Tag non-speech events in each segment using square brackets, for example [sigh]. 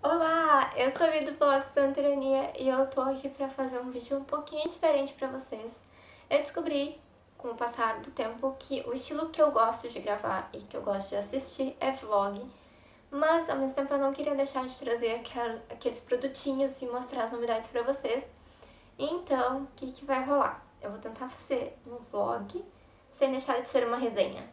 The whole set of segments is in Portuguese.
Olá, eu sou a Vida do blog Santerania e eu tô aqui pra fazer um vídeo um pouquinho diferente pra vocês. Eu descobri, com o passar do tempo, que o estilo que eu gosto de gravar e que eu gosto de assistir é vlog, mas ao mesmo tempo eu não queria deixar de trazer aqueles produtinhos e mostrar as novidades pra vocês. Então, o que, que vai rolar? Eu vou tentar fazer um vlog sem deixar de ser uma resenha.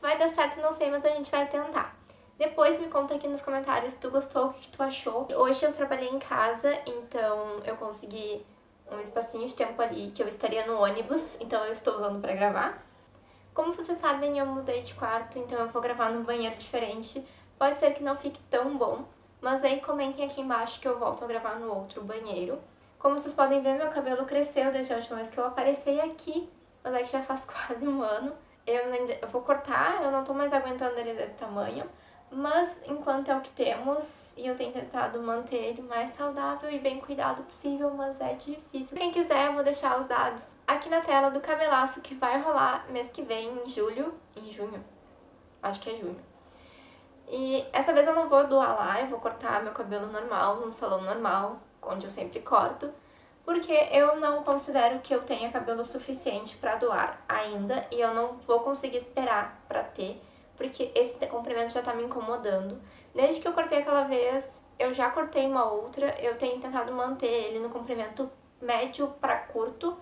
Vai dar certo, não sei, mas a gente vai tentar. Depois me conta aqui nos comentários se tu gostou, o que tu achou. Hoje eu trabalhei em casa, então eu consegui um espacinho de tempo ali que eu estaria no ônibus, então eu estou usando pra gravar. Como vocês sabem, eu mudei de quarto, então eu vou gravar num banheiro diferente. Pode ser que não fique tão bom, mas aí comentem aqui embaixo que eu volto a gravar no outro banheiro. Como vocês podem ver, meu cabelo cresceu desde a última vez que eu apareci aqui, mas é que já faz [laughs] quase um ano. Eu, ainda, eu vou cortar, eu não tô mais aguentando ele desse tamanho, mas enquanto é o que temos, e eu tenho tentado manter ele mais saudável e bem cuidado possível, mas é difícil. Quem quiser, eu vou deixar os dados aqui na tela do cabelaço que vai rolar mês que vem, em julho, em junho, acho que é junho. E essa vez eu não vou doar lá, eu vou cortar meu cabelo normal, num salão normal, onde eu sempre corto, porque eu não considero que eu tenha cabelo suficiente para doar ainda, e eu não vou conseguir esperar para ter, porque esse comprimento já tá me incomodando. Desde que eu cortei aquela vez, eu já cortei uma outra, eu tenho tentado manter ele no comprimento médio para curto,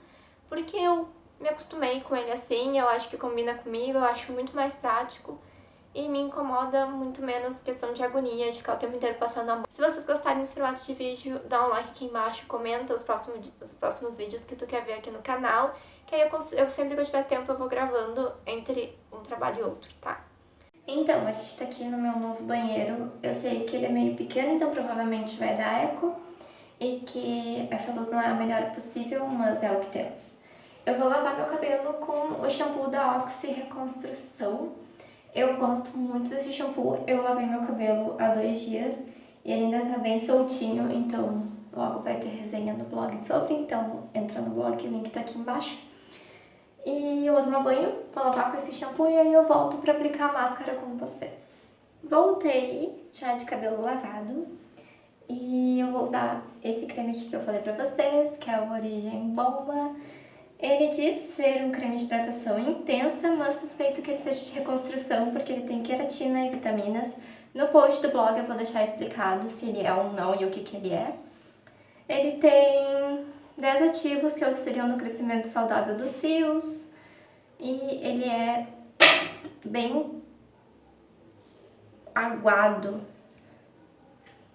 porque eu me acostumei com ele assim, eu acho que combina comigo, eu acho muito mais prático e me incomoda muito menos questão de agonia, de ficar o tempo inteiro passando a mão. Se vocês gostarem desse formato de vídeo, dá um like aqui embaixo, comenta os próximos, os próximos vídeos que tu quer ver aqui no canal, que aí eu, eu sempre que eu tiver tempo eu vou gravando entre um trabalho e outro, tá? Então, a gente tá aqui no meu novo banheiro. Eu sei que ele é meio pequeno, então provavelmente vai dar eco. E que essa luz não é a melhor possível, mas é o que temos. Eu vou lavar meu cabelo com o shampoo da Oxy Reconstrução. Eu gosto muito desse shampoo. Eu lavei meu cabelo há dois dias e ele ainda tá bem soltinho, então logo vai ter resenha no blog sobre. Então entra no blog, o link tá aqui embaixo. E eu vou tomar banho, vou lavar com esse shampoo e aí eu volto pra aplicar a máscara com vocês. Voltei, já de cabelo lavado. E eu vou usar esse creme aqui que eu falei pra vocês, que é o Origem Bomba. Ele diz ser um creme de hidratação intensa, mas suspeito que ele seja de reconstrução, porque ele tem queratina e vitaminas. No post do blog eu vou deixar explicado se ele é ou não e o que, que ele é. Ele tem 10 ativos que auxiliam no crescimento saudável dos fios e ele é bem aguado.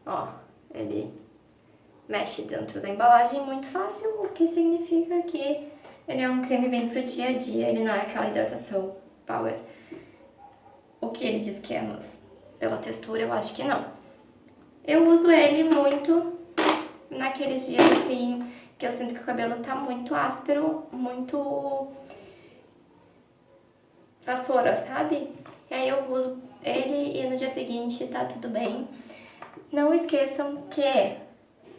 Ó, ele mexe dentro da embalagem muito fácil, o que significa que ele é um creme bem pro dia a dia, ele não é aquela hidratação power. O que ele diz que é, mas pela textura eu acho que não. Eu uso ele muito naqueles dias assim que eu sinto que o cabelo tá muito áspero, muito vassoura, sabe? E aí eu uso ele e no dia seguinte tá tudo bem. Não esqueçam que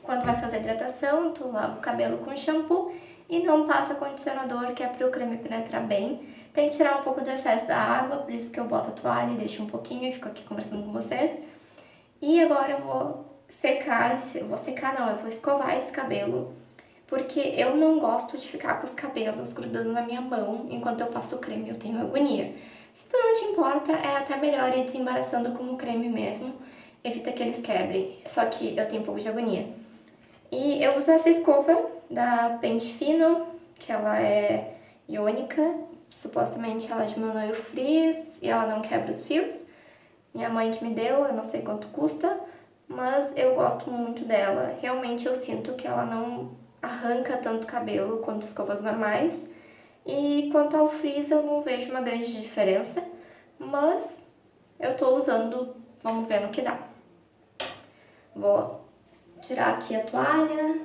quando vai fazer hidratação, tu lava o cabelo com shampoo e não passa condicionador, que é para o creme penetrar bem. Tem que tirar um pouco do excesso da água, por isso que eu boto a toalha e deixo um pouquinho e fico aqui conversando com vocês. E agora eu vou secar, vou secar não, eu vou escovar esse cabelo porque eu não gosto de ficar com os cabelos grudando na minha mão enquanto eu passo o creme, eu tenho agonia. Se tu não te importa, é até melhor ir desembaraçando com o creme mesmo, evita que eles quebrem, só que eu tenho um pouco de agonia. E eu uso essa escova da Pente Fino, que ela é iônica, supostamente ela diminui o frizz e ela não quebra os fios. Minha mãe que me deu, eu não sei quanto custa, mas eu gosto muito dela. Realmente eu sinto que ela não arranca tanto cabelo quanto escovas normais. E quanto ao frizz eu não vejo uma grande diferença, mas eu tô usando, vamos ver no que dá. Vou tirar aqui a toalha.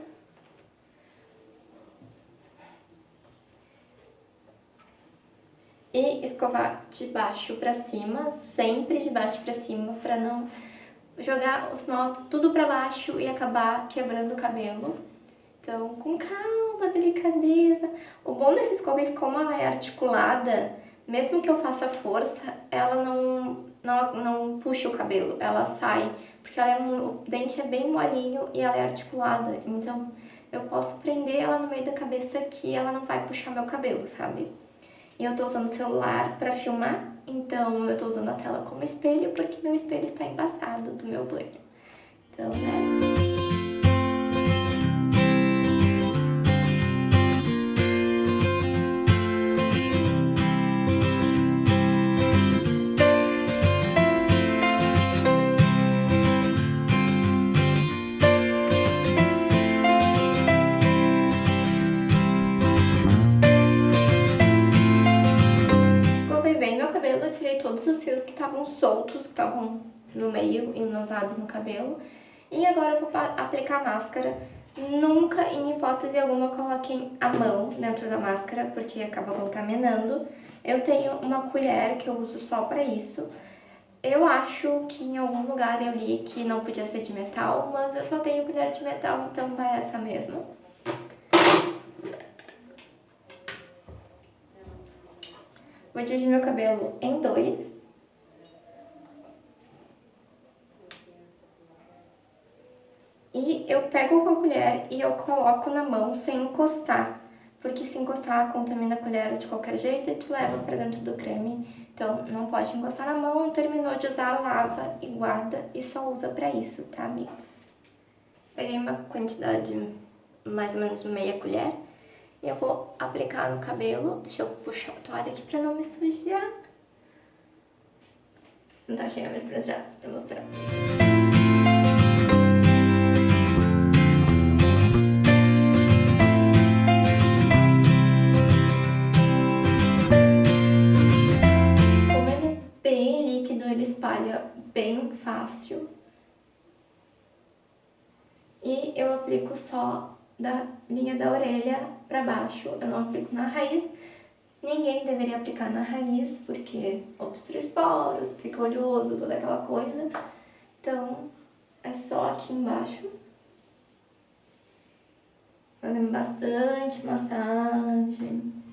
E escovar de baixo pra cima, sempre de baixo pra cima, pra não jogar os nós tudo pra baixo e acabar quebrando o cabelo. Então, com calma, delicadeza. O bom dessa escova é que como ela é articulada, mesmo que eu faça força, ela não, não, não puxa o cabelo, ela sai, porque ela é, o dente é bem molinho e ela é articulada, então eu posso prender ela no meio da cabeça que ela não vai puxar meu cabelo, sabe? E eu tô usando o celular pra filmar, então eu tô usando a tela como espelho, porque meu espelho está embaçado do meu banho. Então, né... estavam soltos, que estavam no meio e usados no cabelo. E agora eu vou aplicar máscara. Nunca, em hipótese alguma, coloquem a mão dentro da máscara, porque acaba contaminando. Eu tenho uma colher que eu uso só pra isso. Eu acho que em algum lugar eu li que não podia ser de metal, mas eu só tenho colher de metal, então vai essa mesmo. Vou dividir meu cabelo em dois. Eu pego com a colher e eu coloco na mão sem encostar, porque se encostar contamina a colher de qualquer jeito e tu leva para dentro do creme. Então não pode encostar na mão, terminou de usar, lava e guarda e só usa para isso, tá amigos? Peguei uma quantidade mais ou menos meia colher e eu vou aplicar no cabelo. Deixa eu puxar a toalha aqui para não me sujar. Não tá cheia mais pra trás pra mostrar. Bem fácil. E eu aplico só da linha da orelha para baixo, eu não aplico na raiz. Ninguém deveria aplicar na raiz, porque obstrui os poros, fica oleoso, toda aquela coisa. Então, é só aqui embaixo. Fazendo bastante massagem.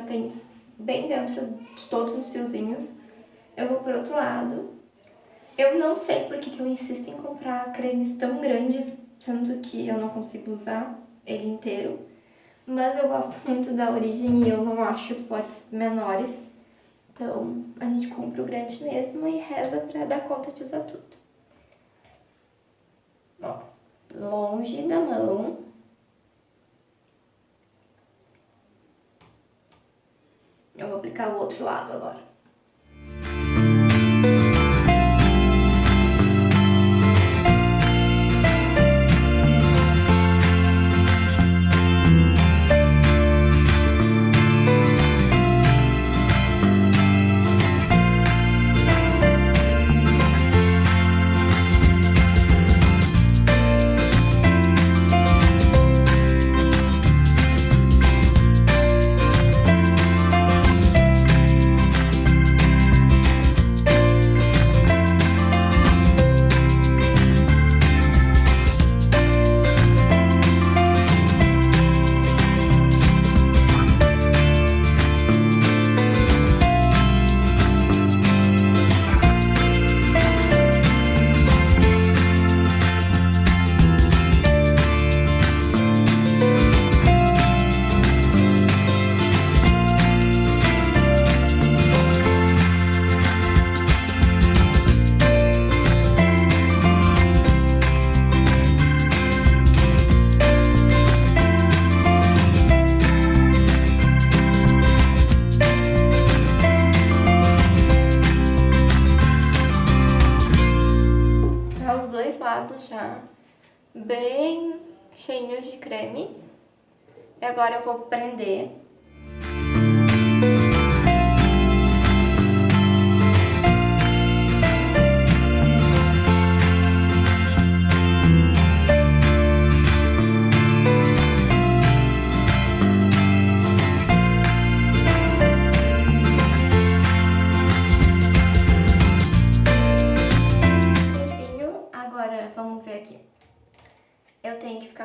Já tem bem dentro de todos os fiozinhos. Eu vou pro outro lado. Eu não sei porque que eu insisto em comprar cremes tão grandes, sendo que eu não consigo usar ele inteiro. Mas eu gosto [laughs] muito da origem e eu não acho os potes menores. Então, a gente compra o grande mesmo e reza pra dar conta de usar tudo. Ó, longe da mão. Eu vou aplicar o outro lado agora. dois lados já, bem cheinhos de creme. E agora eu vou prender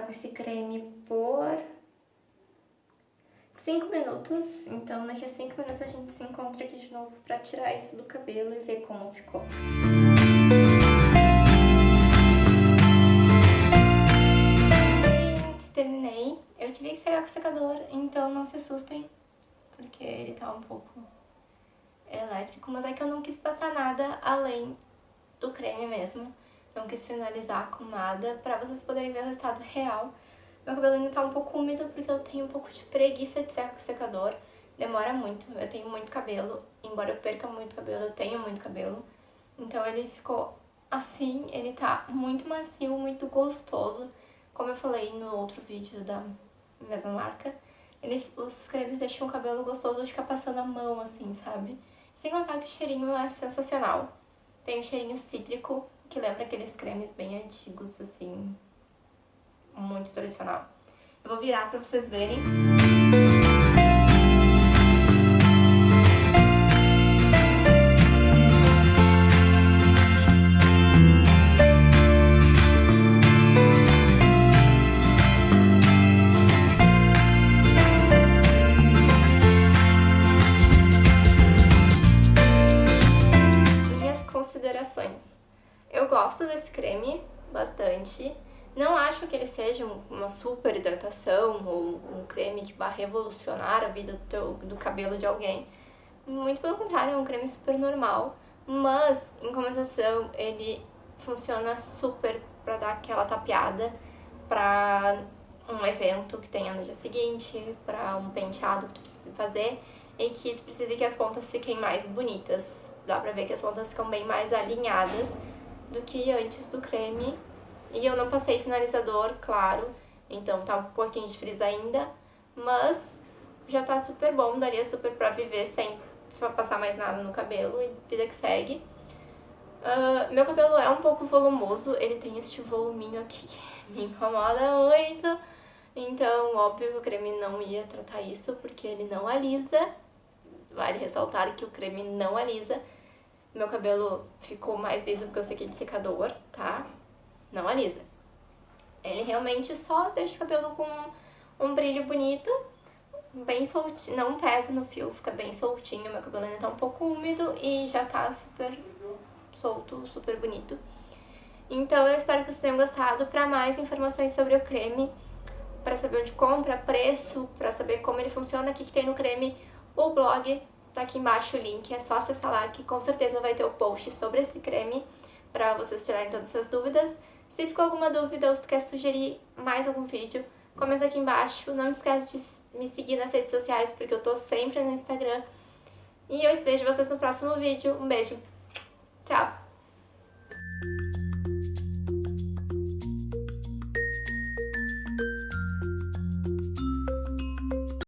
com esse creme por 5 minutos. Então daqui a 5 minutos a gente se encontra aqui de novo pra tirar isso do cabelo e ver como ficou. Gente, terminei. Eu tive que secar com o secador, então não se assustem, porque ele tá um pouco elétrico. Mas é que eu não quis passar nada além do creme mesmo não quis finalizar com nada, pra vocês poderem ver o resultado real. Meu cabelo ainda tá um pouco úmido porque eu tenho um pouco de preguiça de secar com o secador. Demora muito, eu tenho muito cabelo, embora eu perca muito cabelo, eu tenho muito cabelo. Então ele ficou assim, ele tá muito macio, muito gostoso. Como eu falei no outro vídeo da mesma marca, ele, os cremes deixam o cabelo gostoso de ficar passando a mão, assim, sabe? Sem contar que o cheirinho é sensacional. Tem um cheirinho cítrico, que lembra aqueles cremes bem antigos, assim, muito tradicional. Eu vou virar pra vocês verem. Não acho que ele seja uma super hidratação ou um creme que vai revolucionar a vida do, teu, do cabelo de alguém. Muito pelo contrário, é um creme super normal. Mas, em compensação, ele funciona super pra dar aquela tapeada pra um evento que tenha no dia seguinte, pra um penteado que tu precisa fazer e que tu precisa que as pontas fiquem mais bonitas. Dá pra ver que as pontas ficam bem mais alinhadas do que antes do creme. E eu não passei finalizador, claro, então tá um pouquinho de frizz ainda, mas já tá super bom, daria super pra viver sem passar mais nada no cabelo e vida que segue. Uh, meu cabelo é um pouco volumoso, ele tem este voluminho aqui que [laughs] me incomoda muito. Então, óbvio que o creme não ia tratar isso, porque ele não alisa. Vale ressaltar que o creme não alisa. Meu cabelo ficou mais liso porque eu sequei de secador, tá? Alisa. Ele realmente só deixa o cabelo com um brilho bonito, bem soltinho, não pesa no fio, fica bem soltinho. Meu cabelo ainda tá um pouco úmido e já tá super solto, super bonito. Então eu espero que vocês tenham gostado. Para mais informações sobre o creme, para saber onde compra, preço, para saber como ele funciona, o que, que tem no creme, o blog Tá aqui embaixo o link, é só acessar lá que com certeza vai ter o post sobre esse creme pra vocês tirarem todas essas dúvidas. Se ficou alguma dúvida ou se tu quer sugerir mais algum vídeo, comenta aqui embaixo. Não esquece de me seguir nas redes sociais porque eu tô sempre no Instagram. E eu vejo vocês no próximo vídeo. Um beijo!